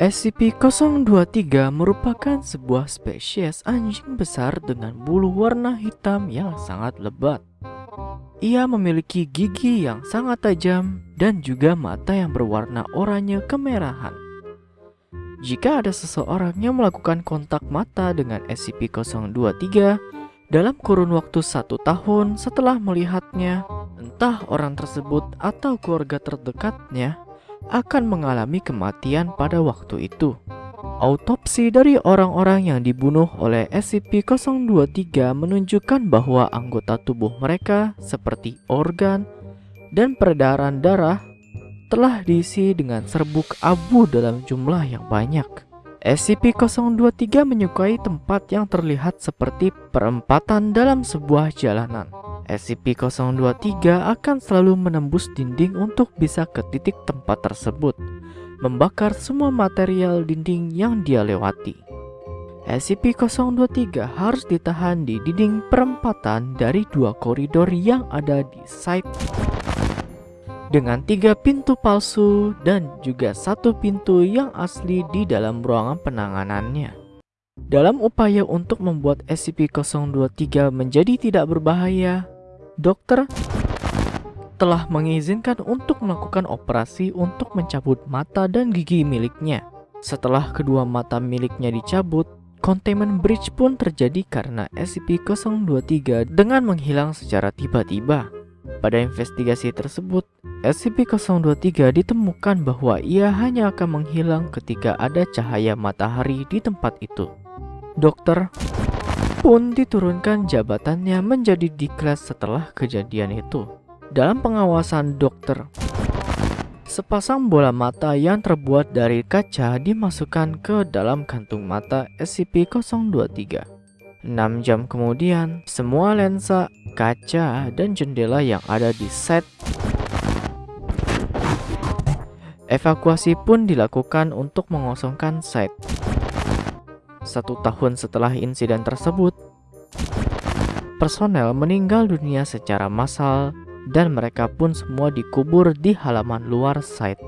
SCP-023 merupakan sebuah spesies anjing besar dengan bulu warna hitam yang sangat lebat. Ia memiliki gigi yang sangat tajam dan juga mata yang berwarna oranye kemerahan. Jika ada seseorang yang melakukan kontak mata dengan SCP-023 dalam kurun waktu satu tahun setelah melihatnya, entah orang tersebut atau keluarga terdekatnya akan mengalami kematian pada waktu itu. Autopsi dari orang-orang yang dibunuh oleh SCP-023 menunjukkan bahwa anggota tubuh mereka seperti organ dan peredaran darah telah diisi dengan serbuk abu dalam jumlah yang banyak. SCP-023 menyukai tempat yang terlihat seperti perempatan dalam sebuah jalanan. SCP-023 akan selalu menembus dinding untuk bisa ke titik tempat tersebut, membakar semua material dinding yang dia lewati. SCP-023 harus ditahan di dinding perempatan dari dua koridor yang ada di site dengan tiga pintu palsu dan juga satu pintu yang asli di dalam ruangan penanganannya. Dalam upaya untuk membuat SCP-023 menjadi tidak berbahaya, dokter telah mengizinkan untuk melakukan operasi untuk mencabut mata dan gigi miliknya. Setelah kedua mata miliknya dicabut, containment breach pun terjadi karena SCP-023 dengan menghilang secara tiba-tiba. Pada investigasi tersebut, SCP-023 ditemukan bahwa ia hanya akan menghilang ketika ada cahaya matahari di tempat itu. Dokter pun diturunkan jabatannya menjadi diklat setelah kejadian itu. Dalam pengawasan dokter, sepasang bola mata yang terbuat dari kaca dimasukkan ke dalam kantung mata SCP-023. 6 jam kemudian, semua lensa, kaca, dan jendela yang ada di set evakuasi pun dilakukan untuk mengosongkan site. Satu tahun setelah insiden tersebut, personel meninggal dunia secara massal dan mereka pun semua dikubur di halaman luar site.